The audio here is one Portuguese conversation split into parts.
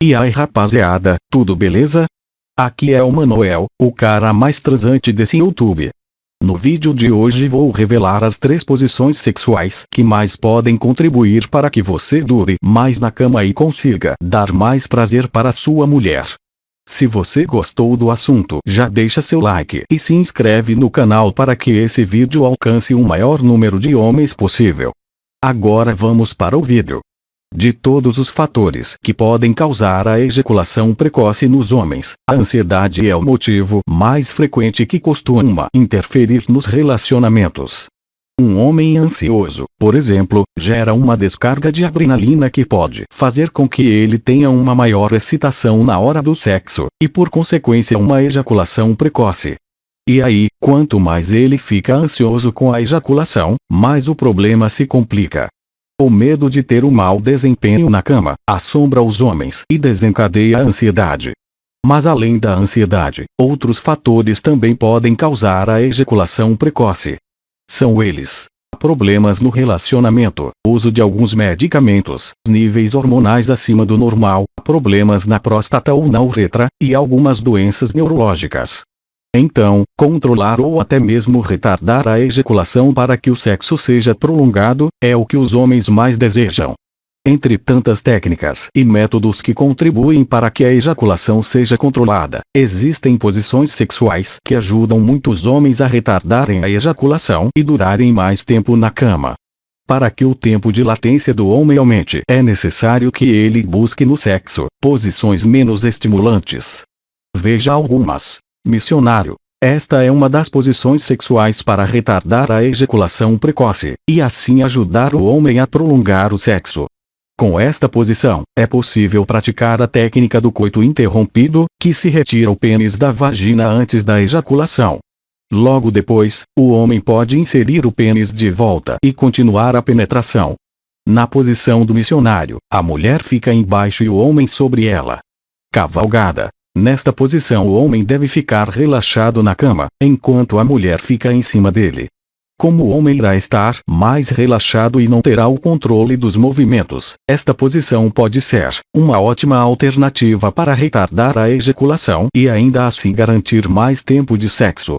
E aí rapaziada, tudo beleza? Aqui é o Manuel, o cara mais transante desse YouTube. No vídeo de hoje vou revelar as três posições sexuais que mais podem contribuir para que você dure mais na cama e consiga dar mais prazer para sua mulher. Se você gostou do assunto já deixa seu like e se inscreve no canal para que esse vídeo alcance o maior número de homens possível. Agora vamos para o vídeo. De todos os fatores que podem causar a ejaculação precoce nos homens, a ansiedade é o motivo mais frequente que costuma interferir nos relacionamentos. Um homem ansioso, por exemplo, gera uma descarga de adrenalina que pode fazer com que ele tenha uma maior excitação na hora do sexo, e por consequência uma ejaculação precoce. E aí, quanto mais ele fica ansioso com a ejaculação, mais o problema se complica. O medo de ter um mau desempenho na cama, assombra os homens e desencadeia a ansiedade. Mas além da ansiedade, outros fatores também podem causar a ejaculação precoce. São eles. Problemas no relacionamento, uso de alguns medicamentos, níveis hormonais acima do normal, problemas na próstata ou na uretra, e algumas doenças neurológicas. Então, controlar ou até mesmo retardar a ejaculação para que o sexo seja prolongado, é o que os homens mais desejam. Entre tantas técnicas e métodos que contribuem para que a ejaculação seja controlada, existem posições sexuais que ajudam muitos homens a retardarem a ejaculação e durarem mais tempo na cama. Para que o tempo de latência do homem aumente, é necessário que ele busque no sexo posições menos estimulantes. Veja algumas. Missionário. Esta é uma das posições sexuais para retardar a ejaculação precoce, e assim ajudar o homem a prolongar o sexo. Com esta posição, é possível praticar a técnica do coito interrompido, que se retira o pênis da vagina antes da ejaculação. Logo depois, o homem pode inserir o pênis de volta e continuar a penetração. Na posição do missionário, a mulher fica embaixo e o homem sobre ela. Cavalgada. Nesta posição o homem deve ficar relaxado na cama, enquanto a mulher fica em cima dele. Como o homem irá estar mais relaxado e não terá o controle dos movimentos, esta posição pode ser uma ótima alternativa para retardar a ejaculação e ainda assim garantir mais tempo de sexo.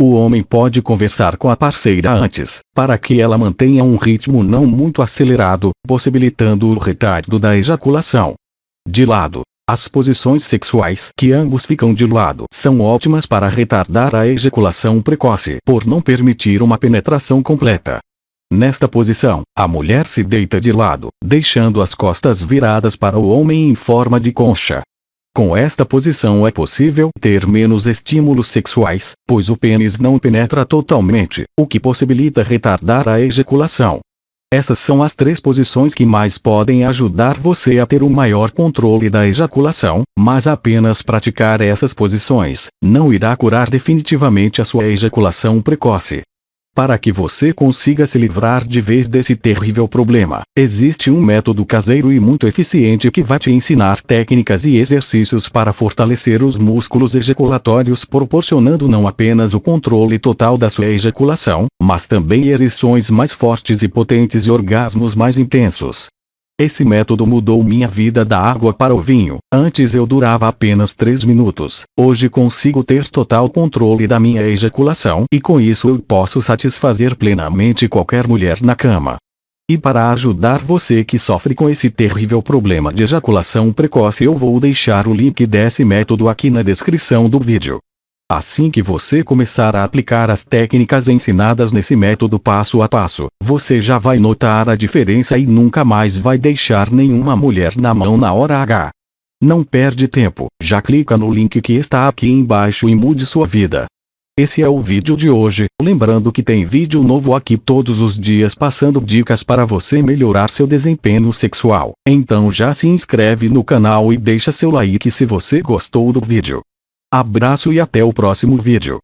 O homem pode conversar com a parceira antes, para que ela mantenha um ritmo não muito acelerado, possibilitando o retardo da ejaculação. De lado, as posições sexuais que ambos ficam de lado são ótimas para retardar a ejaculação precoce por não permitir uma penetração completa. Nesta posição, a mulher se deita de lado, deixando as costas viradas para o homem em forma de concha. Com esta posição é possível ter menos estímulos sexuais, pois o pênis não penetra totalmente, o que possibilita retardar a ejaculação. Essas são as três posições que mais podem ajudar você a ter um maior controle da ejaculação, mas apenas praticar essas posições não irá curar definitivamente a sua ejaculação precoce. Para que você consiga se livrar de vez desse terrível problema, existe um método caseiro e muito eficiente que vai te ensinar técnicas e exercícios para fortalecer os músculos ejaculatórios proporcionando não apenas o controle total da sua ejaculação, mas também ereções mais fortes e potentes e orgasmos mais intensos. Esse método mudou minha vida da água para o vinho. Antes eu durava apenas 3 minutos. Hoje consigo ter total controle da minha ejaculação e com isso eu posso satisfazer plenamente qualquer mulher na cama. E para ajudar você que sofre com esse terrível problema de ejaculação precoce eu vou deixar o link desse método aqui na descrição do vídeo. Assim que você começar a aplicar as técnicas ensinadas nesse método passo a passo, você já vai notar a diferença e nunca mais vai deixar nenhuma mulher na mão na hora H. Não perde tempo, já clica no link que está aqui embaixo e mude sua vida. Esse é o vídeo de hoje, lembrando que tem vídeo novo aqui todos os dias passando dicas para você melhorar seu desempenho sexual. Então já se inscreve no canal e deixa seu like se você gostou do vídeo. Abraço e até o próximo vídeo.